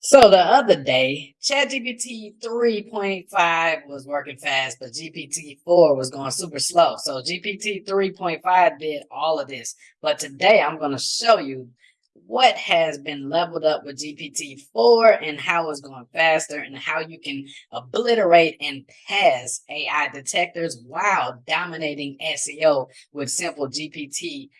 So the other day, ChatGPT 3.5 was working fast, but GPT 4 was going super slow. So GPT 3.5 did all of this. But today I'm going to show you what has been leveled up with GPT 4 and how it's going faster and how you can obliterate and pass AI detectors while dominating SEO with simple GPT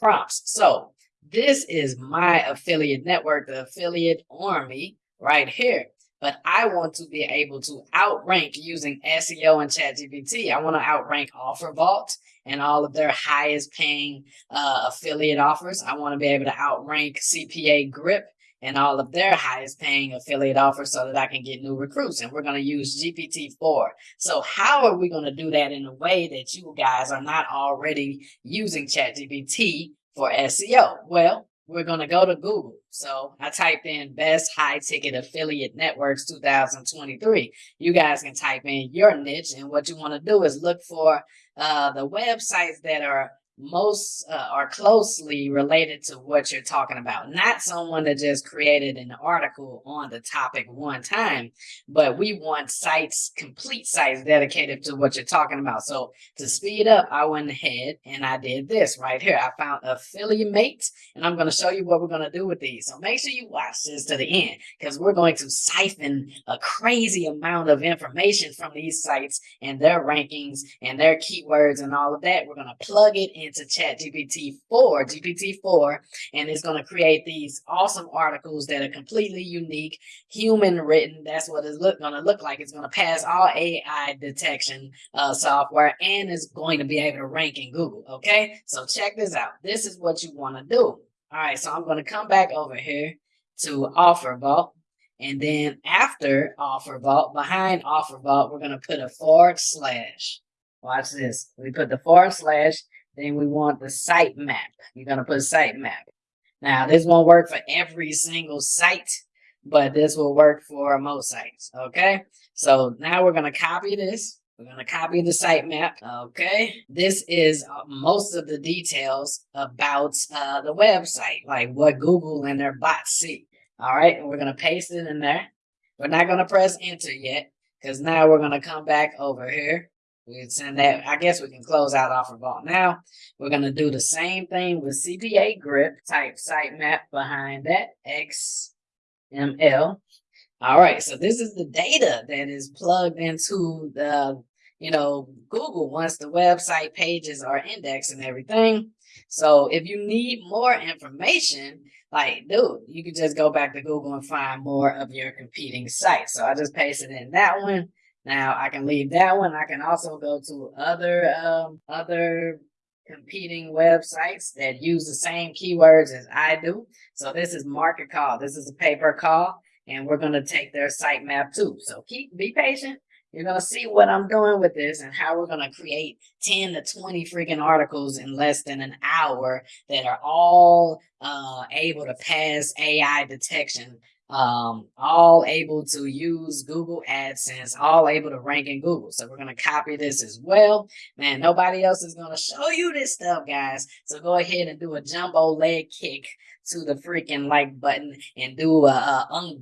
prompts. So this is my affiliate network, the affiliate army right here. But I want to be able to outrank using SEO and ChatGPT. I want to outrank OfferVault and all of their highest paying uh, affiliate offers. I want to be able to outrank CPA Grip and all of their highest paying affiliate offers so that I can get new recruits. And we're going to use GPT-4. So how are we going to do that in a way that you guys are not already using ChatGPT for SEO? Well, we're going to go to Google. So I typed in best high ticket affiliate networks 2023. You guys can type in your niche and what you want to do is look for uh, the websites that are most uh, are closely related to what you're talking about. Not someone that just created an article on the topic one time, but we want sites, complete sites dedicated to what you're talking about. So to speed up, I went ahead and I did this right here. I found affiliate mates and I'm going to show you what we're going to do with these. So make sure you watch this to the end because we're going to siphon a crazy amount of information from these sites and their rankings and their keywords and all of that. We're going to plug it in into chat GPT-4, GPT-4, and it's going to create these awesome articles that are completely unique, human written. That's what it's going to look like. It's going to pass all AI detection uh, software and is going to be able to rank in Google. Okay, so check this out. This is what you want to do. All right, so I'm going to come back over here to OfferVault. And then after OfferVault, behind OfferVault, we're going to put a forward slash. Watch this. We put the forward slash then we want the sitemap. You're going to put sitemap. Now, this won't work for every single site, but this will work for most sites. Okay. So now we're going to copy this. We're going to copy the sitemap. Okay. This is uh, most of the details about uh, the website, like what Google and their bots see. All right. And we're going to paste it in there. We're not going to press enter yet because now we're going to come back over here we can send that. I guess we can close out OfferVault now. We're going to do the same thing with CPA grip type sitemap behind that XML. All right. So this is the data that is plugged into the, you know, Google once the website pages are indexed and everything. So if you need more information, like, dude, you can just go back to Google and find more of your competing sites. So I just pasted in that one. Now I can leave that one. I can also go to other um, other competing websites that use the same keywords as I do. So this is market call. This is a paper call, and we're going to take their sitemap too. So keep be patient. You're going to see what I'm doing with this and how we're going to create 10 to 20 freaking articles in less than an hour that are all uh, able to pass AI detection um, all able to use Google AdSense, all able to rank in Google. So we're going to copy this as well. Man, nobody else is going to show you this stuff, guys. So go ahead and do a jumbo leg kick to the freaking like button and do a, a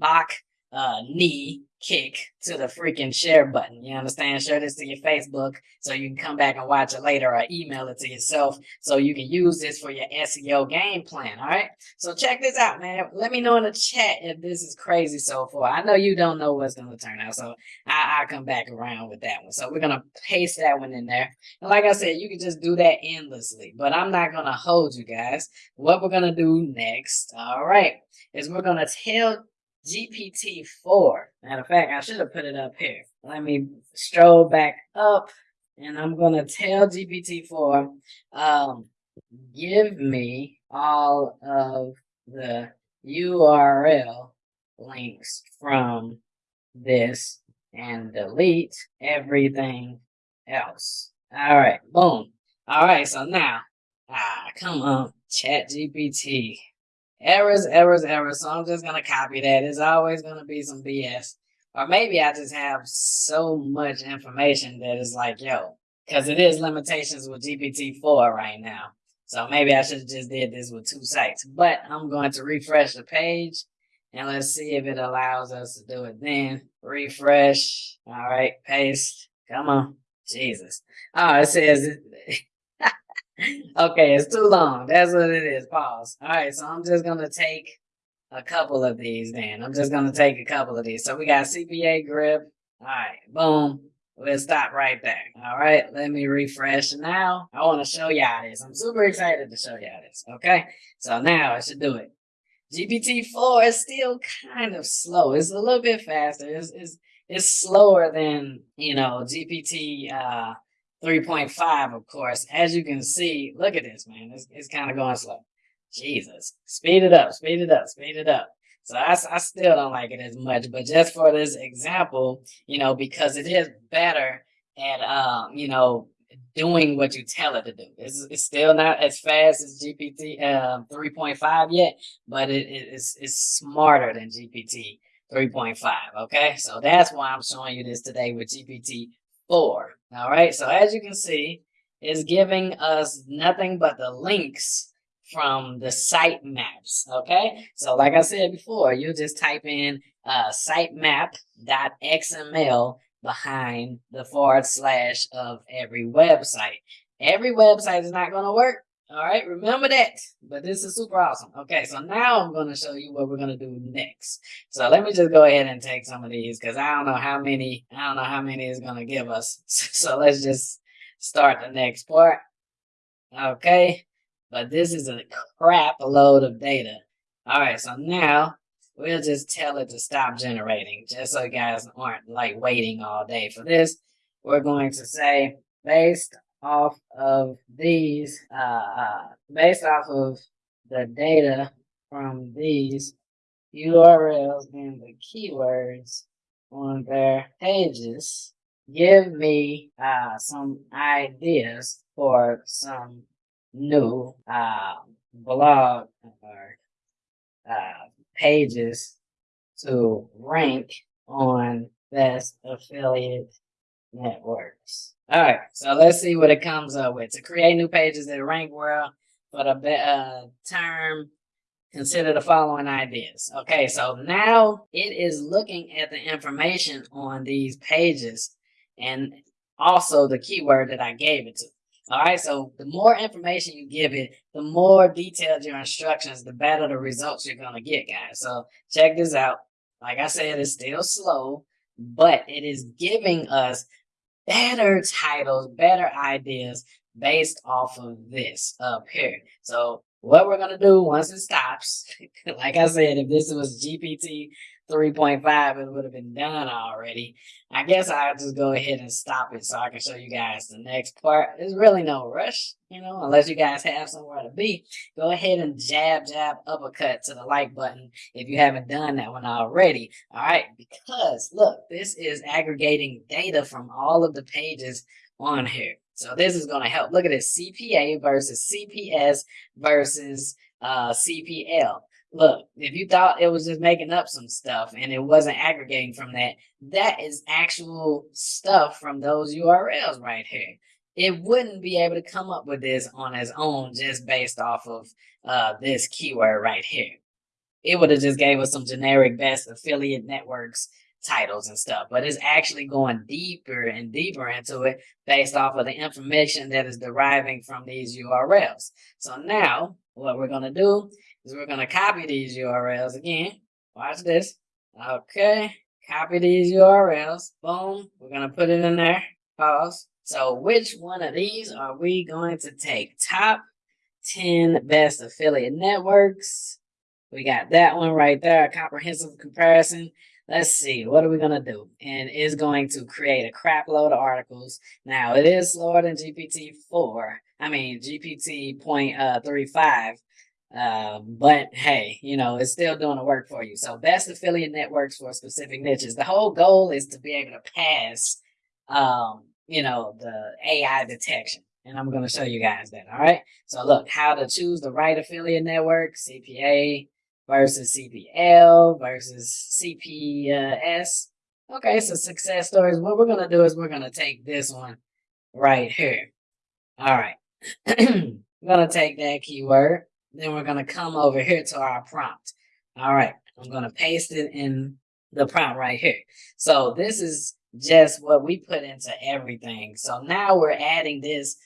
uh, knee kick to the freaking share button. You understand? Share this to your Facebook so you can come back and watch it later or email it to yourself so you can use this for your SEO game plan. All right. So check this out, man. Let me know in the chat if this is crazy so far. I know you don't know what's going to turn out. So I, will come back around with that one. So we're going to paste that one in there. And like I said, you can just do that endlessly, but I'm not going to hold you guys. What we're going to do next. All right. Is we're going to tell GPT-4. Matter of fact, I should have put it up here. Let me stroll back up and I'm going to tell GPT-4, um, give me all of the URL links from this and delete everything else. All right, boom. All right, so now, ah, come on, Chat GPT errors, errors, errors. So I'm just gonna copy that. It's always gonna be some BS. Or maybe I just have so much information that it's like, yo, because it is limitations with GPT-4 right now. So maybe I should have just did this with two sites. But I'm going to refresh the page And let's see if it allows us to do it then. Refresh. All right, paste. Come on. Jesus. Oh, it says okay, it's too long. That's what it is. Pause. All right, so I'm just gonna take a couple of these then. I'm just gonna take a couple of these. So we got CPA grip. All right, boom. We'll stop right there. All right, let me refresh now. I want to show y'all this. I'm super excited to show y'all this. Okay, so now I should do it. GPT-4 is still kind of slow. It's a little bit faster. It's, it's, it's slower than, you know, GPT uh, 3.5, of course. As you can see, look at this, man. It's, it's kind of going slow. Jesus. Speed it up, speed it up, speed it up. So I, I still don't like it as much, but just for this example, you know, because it is better at, um, you know, doing what you tell it to do. It's, it's still not as fast as GPT uh, 3.5 yet, but it, it, it's, it's smarter than GPT 3.5. Okay, so that's why I'm showing you this today with GPT 4. All right, so as you can see, it's giving us nothing but the links from the sitemaps. Okay, so like I said before, you just type in uh, sitemap.xml behind the forward slash of every website. Every website is not going to work. All right, remember that. But this is super awesome. Okay, so now I'm going to show you what we're going to do next. So let me just go ahead and take some of these because I don't know how many, I don't know how many is going to give us. So let's just start the next part. Okay, but this is a crap load of data. All right, so now we'll just tell it to stop generating just so you guys aren't like waiting all day for this. We're going to say based off of these, uh, uh, based off of the data from these URLs and the keywords on their pages, give me uh, some ideas for some new uh, blog or uh, pages to rank on best affiliate networks. All right, so let's see what it comes up with. To create new pages that rank well for the uh, term, consider the following ideas. Okay, so now it is looking at the information on these pages and also the keyword that I gave it to. All right, so the more information you give it, the more detailed your instructions, the better the results you're going to get, guys. So check this out. Like I said, it's still slow, but it is giving us better titles, better ideas based off of this up here. So what we're going to do once it stops, like I said, if this was GPT 3.5, it would have been done already. I guess I'll just go ahead and stop it so I can show you guys the next part. There's really no rush, you know, unless you guys have somewhere to be. Go ahead and jab, jab, uppercut to the like button if you haven't done that one already. All right, because look, this is aggregating data from all of the pages on here. So this is going to help. Look at this, CPA versus CPS versus uh, CPL look, if you thought it was just making up some stuff and it wasn't aggregating from that, that is actual stuff from those URLs right here. It wouldn't be able to come up with this on its own just based off of uh, this keyword right here. It would have just gave us some generic best affiliate networks titles and stuff, but it's actually going deeper and deeper into it based off of the information that is deriving from these URLs. So now what we're going to do is we're going to copy these URLs again. Watch this. Okay. Copy these URLs. Boom. We're going to put it in there. Pause. So which one of these are we going to take? Top 10 best affiliate networks. We got that one right there, a comprehensive comparison. Let's see, what are we going to do? And it's going to create a crap load of articles. Now, it is slower than GPT-4. I mean, GPT.35, um, but hey, you know, it's still doing the work for you. So best affiliate networks for specific niches. The whole goal is to be able to pass, um, you know, the AI detection. And I'm going to show you guys that. All right. So look, how to choose the right affiliate network, CPA versus CPL versus CPS. Okay. So success stories. What we're going to do is we're going to take this one right here. All right. I'm going to take that keyword then we're going to come over here to our prompt. All right. I'm going to paste it in the prompt right here. So this is just what we put into everything. So now we're adding this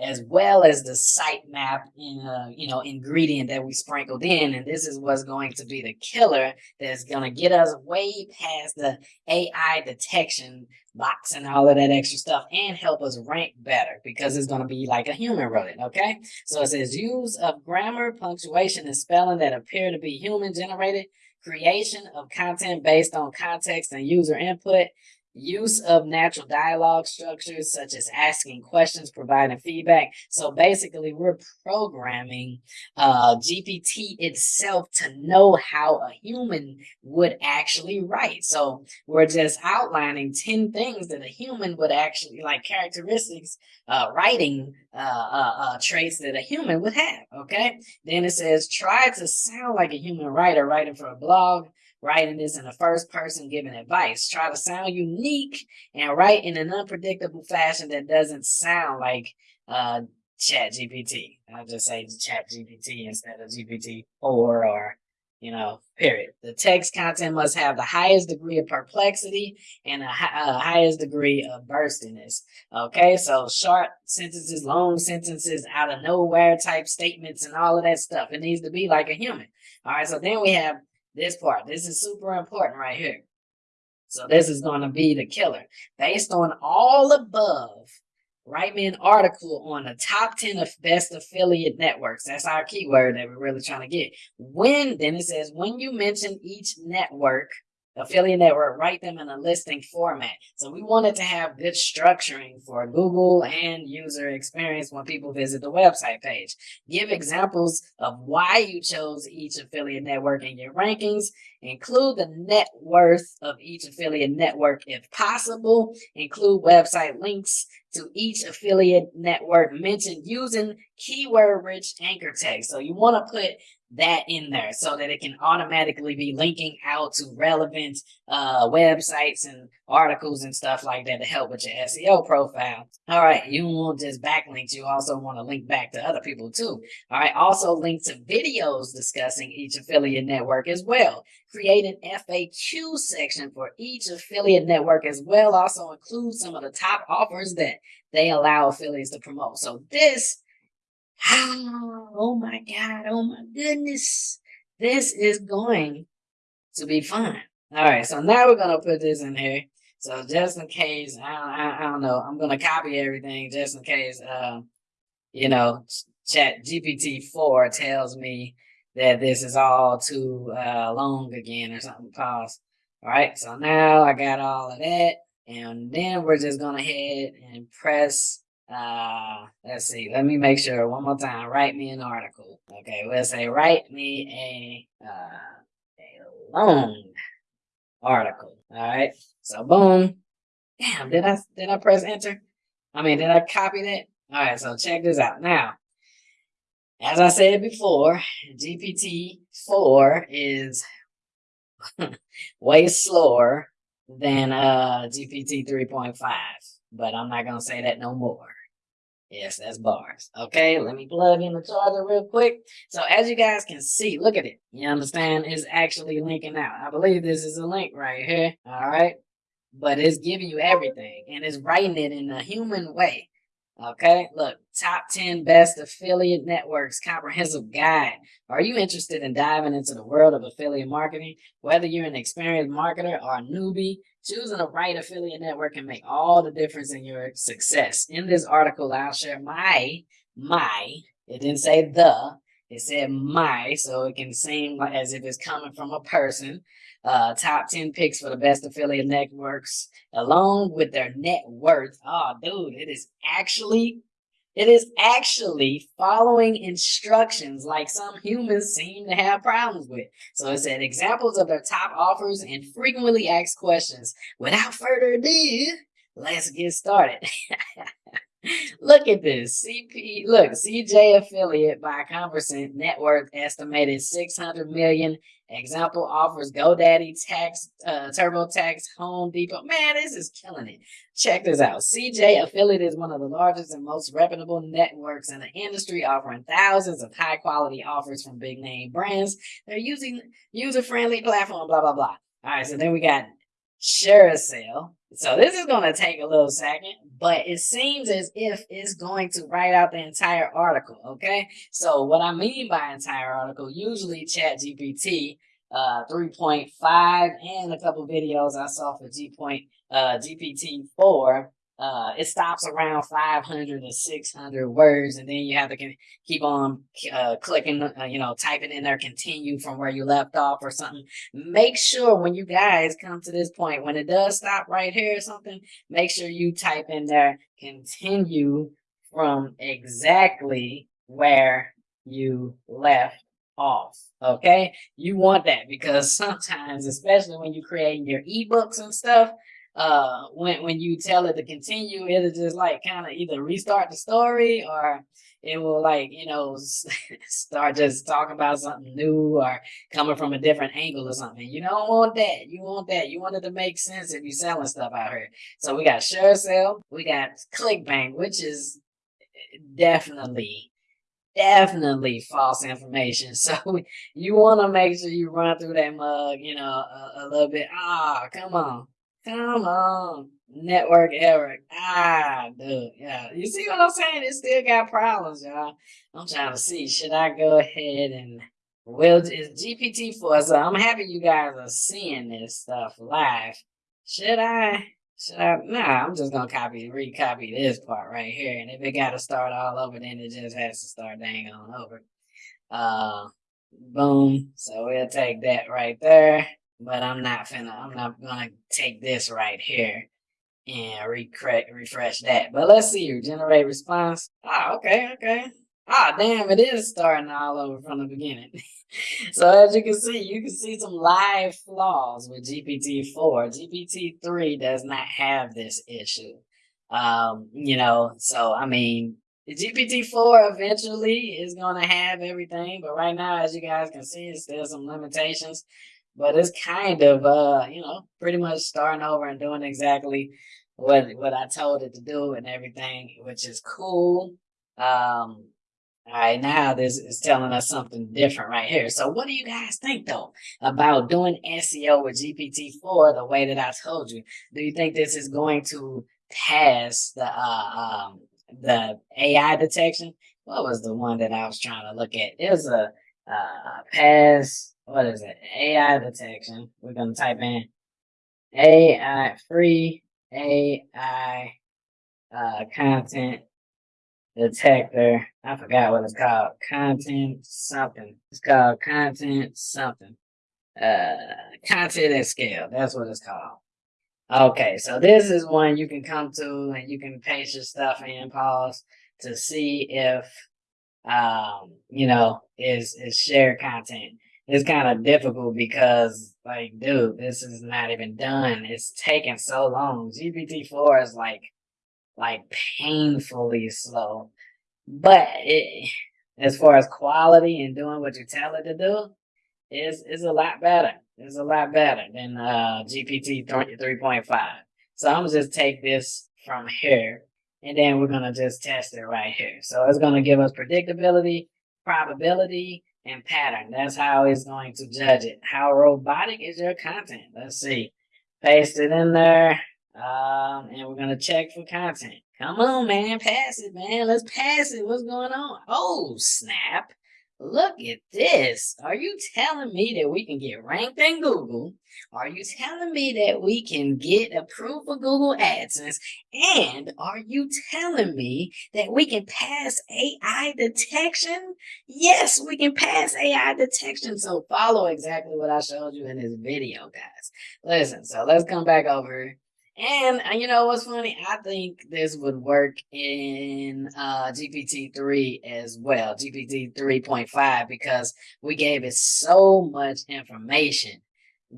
as well as the sitemap in uh, you know ingredient that we sprinkled in and this is what's going to be the killer that's going to get us way past the ai detection box and all of that extra stuff and help us rank better because it's going to be like a human it okay? So it says use of grammar punctuation and spelling that appear to be human generated creation of content based on context and user input use of natural dialogue structures such as asking questions providing feedback. So basically we're programming uh, gpt itself to know how a human would actually write. So we're just outlining 10 things that a human would actually like characteristics uh, writing uh, uh, uh traits that a human would have okay? Then it says try to sound like a human writer writing for a blog writing this in the first person giving advice. Try to sound unique and write in an unpredictable fashion that doesn't sound like uh, Chat GPT. I'll just say Chat GPT instead of GPT 4 or, you know, period. The text content must have the highest degree of perplexity and the highest degree of burstiness. Okay, so short sentences, long sentences, out of nowhere type statements, and all of that stuff. It needs to be like a human. All right, so then we have this part. This is super important right here. So this is going to be the killer. Based on all above, write me an article on the top 10 of best affiliate networks. That's our keyword that we're really trying to get. When, then it says, when you mention each network, affiliate network, write them in a listing format. So we wanted to have good structuring for Google and user experience when people visit the website page. Give examples of why you chose each affiliate network in your rankings. Include the net worth of each affiliate network if possible. Include website links to each affiliate network mentioned using keyword rich anchor text. So you want to put that in there so that it can automatically be linking out to relevant uh, websites and articles and stuff like that to help with your SEO profile. All right, you won't just backlinks, you also want to link back to other people too. All right, also link to videos discussing each affiliate network as well. Create an FAQ section for each affiliate network as well. Also include some of the top offers that they allow affiliates to promote. So this oh my God, oh my goodness. This is going to be fun. All right, so now we're going to put this in here. So just in case, I don't, I, I don't know, I'm going to copy everything just in case, uh, you know, chat GPT-4 tells me that this is all too uh, long again or something. Pause. All right, so now I got all of that. And then we're just going to head and press uh, let's see. Let me make sure one more time. Write me an article. Okay, we'll say write me a uh, a long article. All right. So boom. Damn. Did I did I press enter? I mean, did I copy that? All right. So check this out. Now, as I said before, GPT four is way slower than uh GPT three point five but I'm not gonna say that no more. Yes, that's bars. Okay, let me plug in the charger real quick. So as you guys can see, look at it. You understand? It's actually linking out. I believe this is a link right here. All right. But it's giving you everything and it's writing it in a human way. Okay, look, top 10 best affiliate networks comprehensive guide. Are you interested in diving into the world of affiliate marketing? Whether you're an experienced marketer or a newbie, choosing the right affiliate network can make all the difference in your success. In this article, I'll share my, my, it didn't say the, it said my, so it can seem as if it's coming from a person uh, top 10 picks for the best affiliate networks along with their net worth. Oh, dude, it is actually, it is actually following instructions like some humans seem to have problems with. So it said examples of their top offers and frequently asked questions. Without further ado, let's get started. look at this. CP, look, CJ affiliate by Conversant net worth estimated 600 million Example offers GoDaddy, Tax, uh, TurboTax, Home Depot. Man, this is killing it. Check this out. CJ Affiliate is one of the largest and most reputable networks in the industry, offering thousands of high quality offers from big name brands. They're using user friendly platform, blah, blah, blah. All right, so then we got ShareASale. So this is going to take a little second, but it seems as if it's going to write out the entire article. Okay. So what I mean by entire article, usually chat GPT uh, 3.5 and a couple videos I saw for G point, uh, GPT 4 uh, it stops around 500 or 600 words, and then you have to keep on uh, clicking, uh, you know, typing in there, continue from where you left off or something. Make sure when you guys come to this point, when it does stop right here or something, make sure you type in there, continue from exactly where you left off. Okay, you want that because sometimes, especially when you're creating your ebooks and stuff, uh when when you tell it to continue it'll just like kind of either restart the story or it will like you know start just talking about something new or coming from a different angle or something you don't want that you want that you want it to make sense if you're selling stuff out here so we got ShareASale, we got clickbank which is definitely definitely false information. So you want to make sure you run through that mug, you know, a, a little bit. Ah, oh, come on. Come on. Network error. Ah, dude. Yeah. You see what I'm saying? It still got problems, y'all. I'm trying to see. Should I go ahead and well it's GPT-4. So I'm happy you guys are seeing this stuff live. Should I should I nah, I'm just gonna copy and recopy this part right here. And if it gotta start all over, then it just has to start dang on over. Uh boom. So we'll take that right there but I'm not finna, I'm not gonna take this right here and recre- refresh that. But let's see, generate response. Ah, okay, okay. Ah, damn, it is starting all over from the beginning. so as you can see, you can see some live flaws with GPT-4. GPT-3 does not have this issue. Um, you know, so I mean, GPT-4 eventually is going to have everything, but right now, as you guys can see, it's still some limitations but it's kind of uh you know pretty much starting over and doing exactly what what I told it to do and everything, which is cool. Um, all right, now this is telling us something different right here. So what do you guys think though about doing SEO with GPT-4 the way that I told you? Do you think this is going to pass the uh, um, the AI detection? What was the one that I was trying to look at? It was a uh, pass what is it? AI detection. We're gonna type in AI free AI uh, content detector. I forgot what it's called. Content something. It's called content something. Uh, content at scale. That's what it's called. Okay, so this is one you can come to and you can paste your stuff in, pause to see if um, you know, is is shared content it's kind of difficult because like dude this is not even done. It's taking so long. Gpt-4 is like like painfully slow. But it as far as quality and doing what you tell it to do is is a lot better. It's a lot better than uh gpt 3.5 so i'm gonna just take this from here and then we're gonna just test it right here. So it's gonna give us predictability probability and pattern. That's how it's going to judge it. How robotic is your content? Let's see. Paste it in there. Um, and we're gonna check for content. Come on, man, pass it, man. Let's pass it. What's going on? Oh, snap. Look at this. Are you telling me that we can get ranked in Google? Are you telling me that we can get approved for Google AdSense? And are you telling me that we can pass AI detection? Yes, we can pass AI detection. So follow exactly what I showed you in this video, guys. Listen, so let's come back over and uh, you know what's funny? I think this would work in uh, GPT-3 as well, GPT 3.5, because we gave it so much information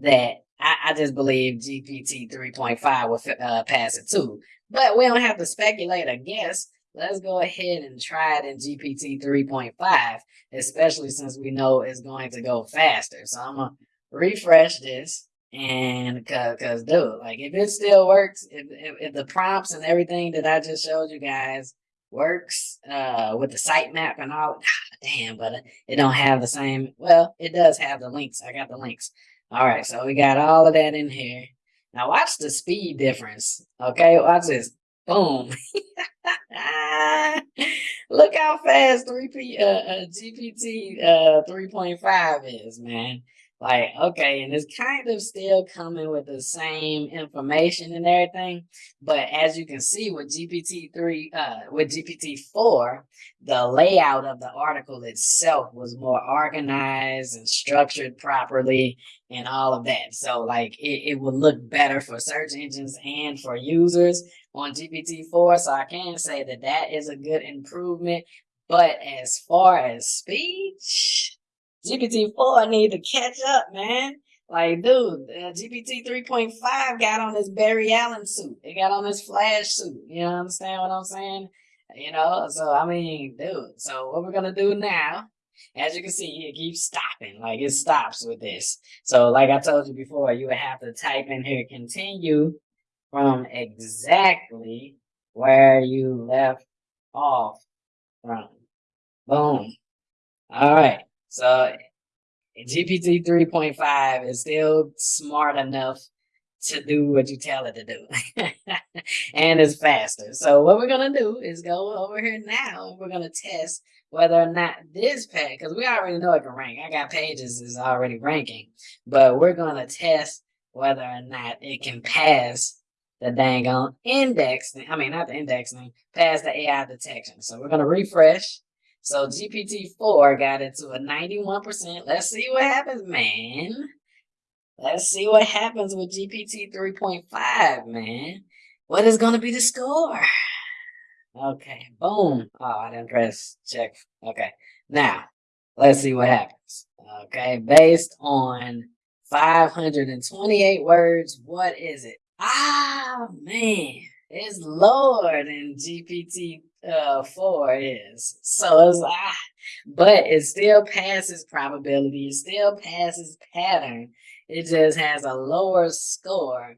that I, I just believe GPT 3.5 will uh, pass it too. But we don't have to speculate or guess. let's go ahead and try it in GPT 3.5, especially since we know it's going to go faster. So I'm gonna refresh this and cause, cause dude, like if it still works, if, if, if the prompts and everything that I just showed you guys works uh with the sitemap and all ah, damn but it don't have the same well it does have the links. I got the links. All right so we got all of that in here. Now watch the speed difference okay? Watch this. Boom. Look how fast 3p uh, uh gpt uh 3.5 is man like, okay, and it's kind of still coming with the same information and everything. But as you can see with GPT-3, uh, with GPT-4, the layout of the article itself was more organized and structured properly and all of that. So like it, it would look better for search engines and for users on GPT-4. So I can say that that is a good improvement. But as far as speech, GPT-4 need to catch up, man. Like, dude, uh, GPT 3.5 got on this Barry Allen suit. It got on this Flash suit. You know, I'm understand what I'm saying? You know, so I mean, dude. So what we're gonna do now, as you can see, it keeps stopping. Like it stops with this. So, like I told you before, you would have to type in here, continue from exactly where you left off from. Boom. All right. So GPT 3.5 is still smart enough to do what you tell it to do. and it's faster. So what we're going to do is go over here now we're going to test whether or not this page, because we already know it can rank. I got pages is already ranking. But we're going to test whether or not it can pass the dang on index. I mean, not the indexing, pass the AI detection. So we're going to refresh. So GPT-4 got it to a 91%. Let's see what happens, man. Let's see what happens with GPT 3.5, man. What is going to be the score? Okay, boom. Oh, I didn't press check. Okay, now let's see what happens. Okay, based on 528 words, what is it? Ah, man, it's lower than GPT uh four is. So it's ah, but it still passes probability, it still passes pattern. It just has a lower score,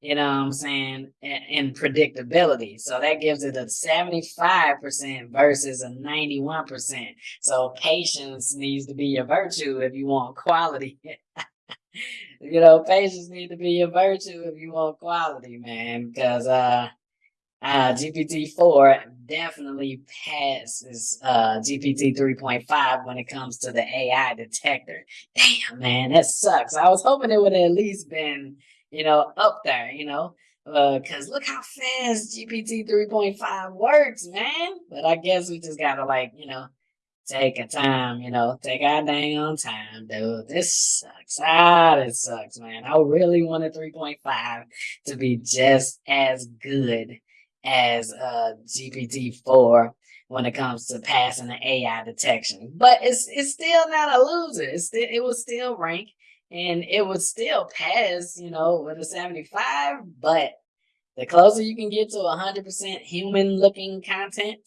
you know what I'm saying, in, in predictability. So that gives it a 75% versus a 91%. So patience needs to be your virtue if you want quality. you know, patience needs to be your virtue if you want quality, man. Because uh uh, GPT-4 definitely passes uh, GPT 3.5 when it comes to the AI detector. Damn, man, that sucks. I was hoping it would at least been, you know, up there, you know, because uh, look how fast GPT 3.5 works, man. But I guess we just gotta, like, you know, take a time, you know, take our dang on time, dude. This sucks. Ah, this sucks, man. I really wanted 3.5 to be just as good as uh, GPT-4 when it comes to passing the AI detection. But it's it's still not a loser. It's still, it was still rank and it would still pass, you know, with a 75. But the closer you can get to 100% human looking content,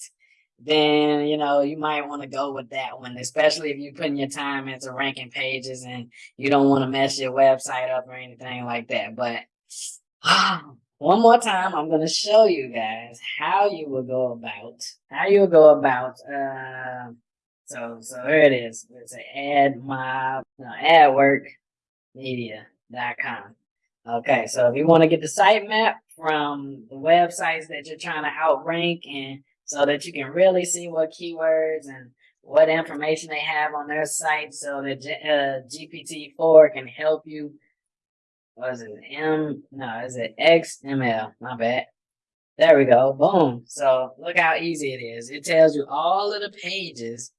then, you know, you might want to go with that one, especially if you're putting your time into ranking pages and you don't want to mess your website up or anything like that. But one more time, I'm going to show you guys how you will go about, how you will go about, uh, so, so here it is. It's an ad mob, no, adworkmedia.com. Okay, so if you want to get the sitemap from the websites that you're trying to outrank and so that you can really see what keywords and what information they have on their site so that uh, GPT-4 can help you was it M? No, is it XML? My bad. There we go. Boom. So look how easy it is. It tells you all of the pages,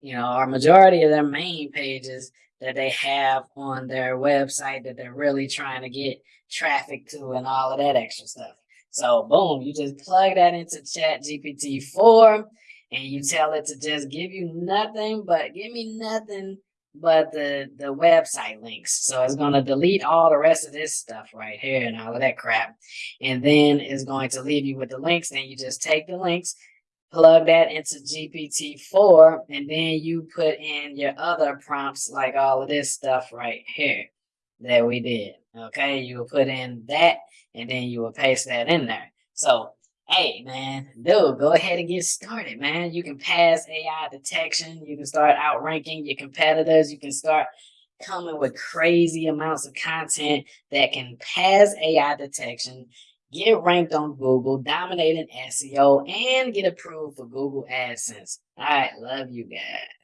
you know, or majority of their main pages that they have on their website that they're really trying to get traffic to and all of that extra stuff. So boom, you just plug that into Chat GPT 4 and you tell it to just give you nothing but give me nothing but the the website links. So it's going to delete all the rest of this stuff right here and all of that crap. And then it's going to leave you with the links. Then you just take the links, plug that into GPT-4, and then you put in your other prompts, like all of this stuff right here that we did. Okay, you will put in that, and then you will paste that in there. So, hey, man, dude, go ahead and get started, man. You can pass AI detection. You can start outranking your competitors. You can start coming with crazy amounts of content that can pass AI detection get ranked on Google, dominate in SEO, and get approved for Google AdSense. All right, love you guys.